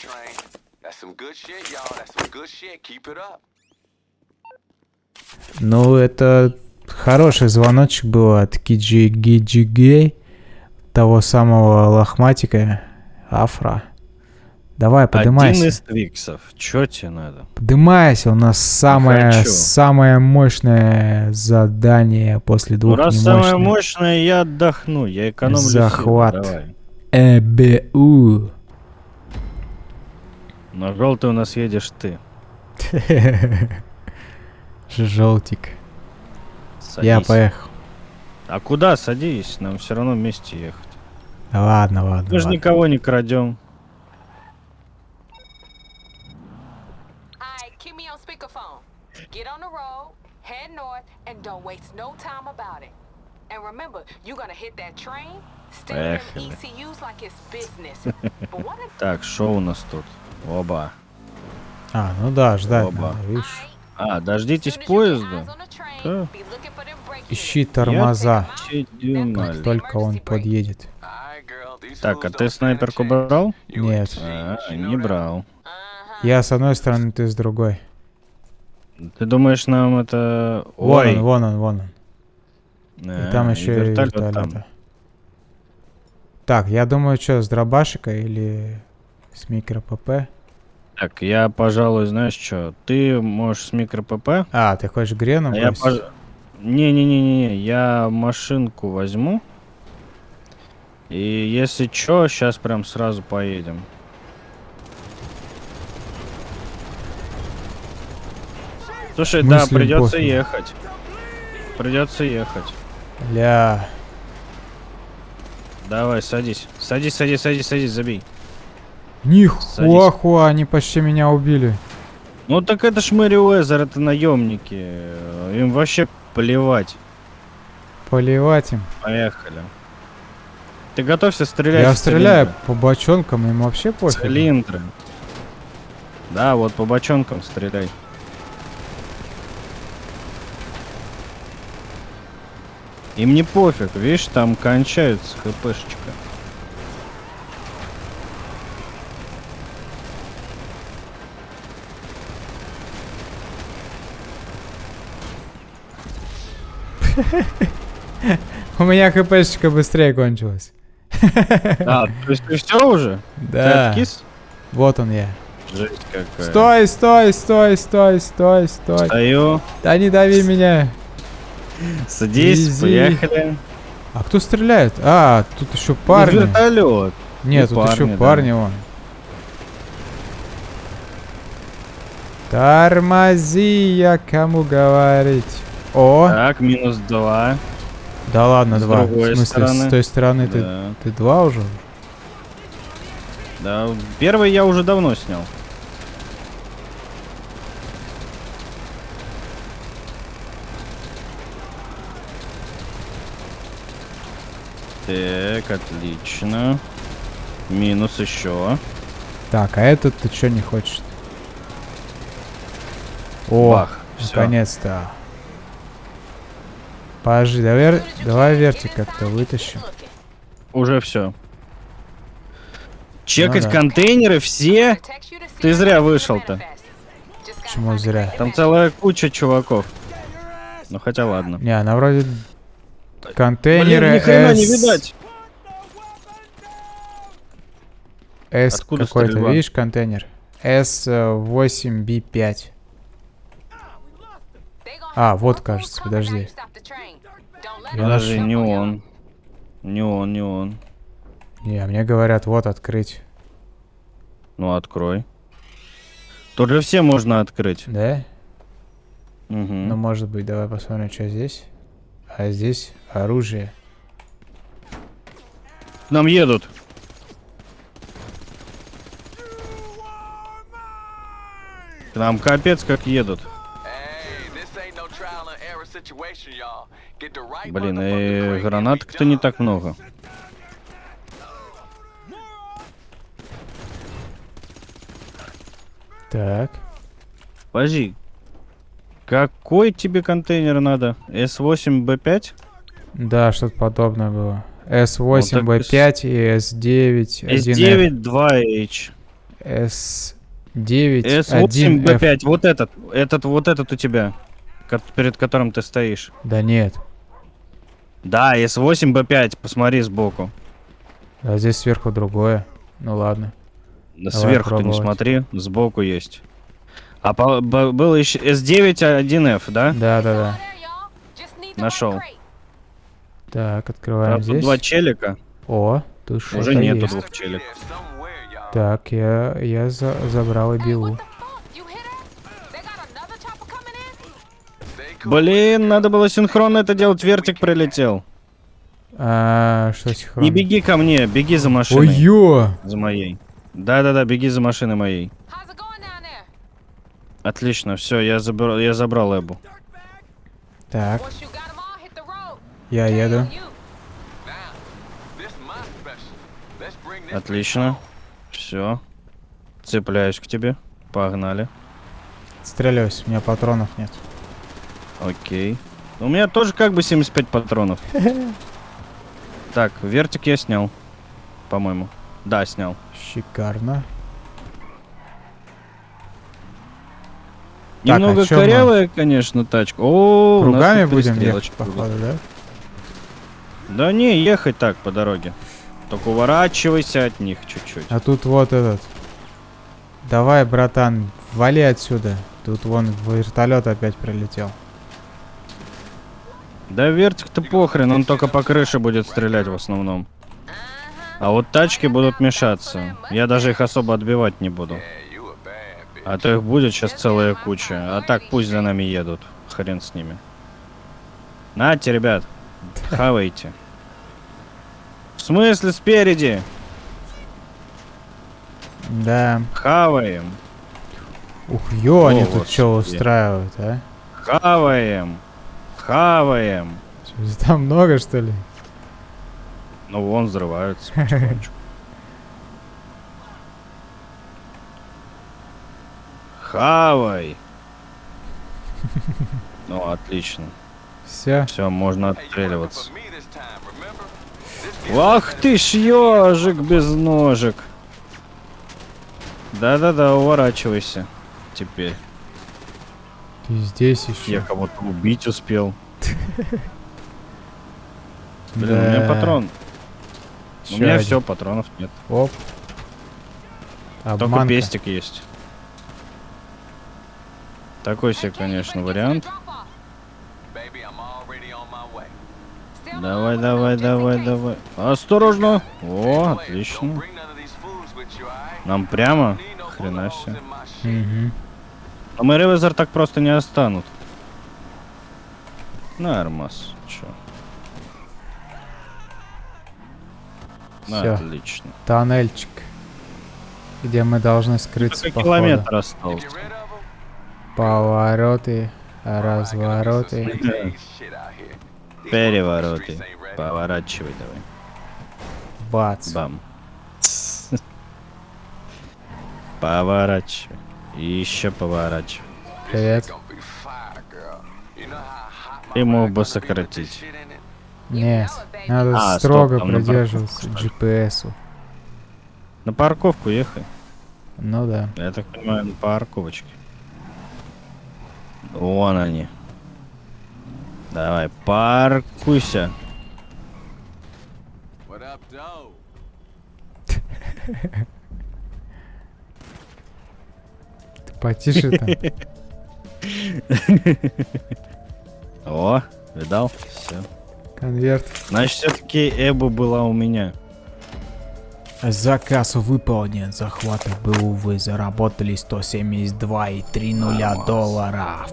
train. That's some good shit, y'all. That's some good shit. Keep it up. Ну, это хороший звоночек был от Киджи Гиджи Гей, того самого лохматика, Афра. Давай, Один подымайся. из твиксов. Чё тебе надо? Подымайся, у нас самое, хочу. самое мощное задание после Ну, двух раз самое немощных. мощное, я отдохну. Я экономлю силы. Захват. ЭБУ. На желтый у нас едешь ты. Желтик. Садись. Я поехал. А куда садись? Нам все равно вместе ехать. Да ладно, ладно. Мы же ладно. никого не крадем. And remember, you're gonna hit that train, Поехали. ECUs like it's business. but what if Так, что у нас тут? Оба. А, ну да, ждать Оба. надо, видишь. А, дождитесь поезда. Да. Ищи тормоза, как только он подъедет. Так, а ты снайперку брал? Нет. А, не брал. Я с одной стороны, ты с другой. Ты думаешь, нам это... Вон Ой, он, вон он, вон он. а, И там еще и вертолет вертолета. там. Так, я думаю, что, с дробашика или с микро ПП? Так, я, пожалуй, знаешь что? Ты можешь с микро ПП, А, ты хочешь Греном а я пож... Не-не-не-не, я машинку возьму. И если чё, сейчас прям сразу поедем. Слушай, да, смысле придется пофиг? ехать. Придется ехать. Ля, Давай, садись. Садись, садись, садись, садись, забей. Нихуахуа, они почти меня убили. Ну так это ж Мэри Уэзер, это наемники. Им вообще плевать. Поливать им. Поехали. Ты готовься стрелять Я стреляю цилиндры. по бочонкам, им вообще пофиг. Цилиндры. Да, вот по бочонкам стреляй. Им не пофиг, видишь, там кончаются хпшечка. У меня хпшечка быстрее кончилась. А, то есть ты все уже? Да. Вот он я. Жесть какая. Стой, стой, стой, стой, стой, стой. Стою. Да не дави меня. Садись, Изи. поехали. А кто стреляет? А, тут еще парни. Вертолет. Нет, Ну, тут еще парни, да. парни вон. Тормози, я кому говорить. О, Так, минус два. да ладно, с два. В другой смысле, стороны. с той стороны ты, Да. ты два уже? Да, первый я уже давно снял. Так, отлично. Минус еще. Так, а этот ты что не хочешь? О, наконец-то. Подожди, давай, давай вертик как-то вытащим. Уже все. Чекать да. контейнеры все? Ты зря вышел-то. Почему зря? Там целая куча чуваков. Ну хотя ладно. Не, она вроде контейнеры Блин, ни хрена не S- видать. S какой-то, видишь, контейнер? S8B5. They gonna А, вот, кажется, подожди. Подожди, нашел. не он. Не он, не он. Не, мне говорят, вот открыть. Ну открой. Тут же все можно открыть. Да? Мгм. Ну, может быть, давай посмотрим, что здесь. А здесь оружие. К Нам едут. К нам капец как едут. Блин, и and гранаток-то не так много. Так. Подожди. Какой тебе контейнер надо? S8B5? Да, что-то подобное было. Ну, так S8B5 и S9 1F. S9 2H. S9 S8 1F. B5, вот этот, этот, вот этот у тебя, перед которым ты стоишь. Да нет. Да, S8 B5, посмотри сбоку. А здесь сверху другое. Ну ладно. Да Давай Сверху ты не смотри, сбоку есть. А по- б- был еще S9 1F, да? Да, да, да. Нашел. Так, открываем Правда, здесь. два челика. О, тут что-то Уже нету есть. двух Be челик. there somewhere, y'all. Так, я, я за- забрал и Hey, Блин, надо было синхронно это делать, вертик прилетел. А, что синхронно? Не беги ко мне, беги за машиной. Ой-ё! За моей. Да-да-да, беги за машиной моей. Отлично, все, я забрал, я забрал Эбу. Так, я еду. Отлично. Все. Цепляюсь к тебе. Погнали. Стреляюсь, у меня патронов нет. Окей. У меня тоже как бы 75 патронов. Так, вертик я снял. По-моему. Да, снял. Шикарно. Так, а Немного мы? корявая, конечно, тачка. О, Кругами будем ехать, походу, да? Да не, ехать так по дороге. Только уворачивайся от них чуть-чуть. А тут вот этот. Давай, братан, вали отсюда. Тут вон вертолет опять прилетел. Да вертик-то похрен, он только по крыше будет стрелять в основном. А вот тачки будут мешаться. Я даже их особо отбивать не буду. А то их будет сейчас целая куча. А так пусть за нами едут. Хрен с ними. Нате, ребят. Хавайте. В смысле спереди? Да. Хаваем. Ух, ё, они О, тут что устраивают, а? Хаваем. Хаваем. Там много, что ли? Ну вон взрываются потихонечку. Хавай. Ну, отлично. Все. Все, можно отстреливаться. Ах ты ж ежик без ножек. Да-да-да, уворачивайся. Теперь. Ты здесь еще. Я кого-то убить успел. Блин, у меня патрон. У меня все, патронов нет. Оп. Только пестик есть. Такой себе, конечно, вариант. Давай, давай, давай, давай. Осторожно. О, отлично. Нам прямо? Хрена себе. Мгм. А мы ревизор так просто не останут. Нормас. Чё? Всё. Отлично. Тоннельчик. Где мы должны скрыться, Только походу. километр остался. Повороты, развороты. Перевороты. Поворачивай давай. Бац. Бам. Поворачивай. И еще поворачивай. Привет. Ты мог бы сократить. Нет, надо А, стоп, строго на придерживаться GPS-у. На парковку ехай. Ну да. Я так понимаю, на парковочке. Вон они. Давай, паркуйся. потише там. О, видал? Все. Конверт. Значит, все-таки Эбу была у меня. Заказ выполнен. Захваты БУ вы заработали 172,3 долларов.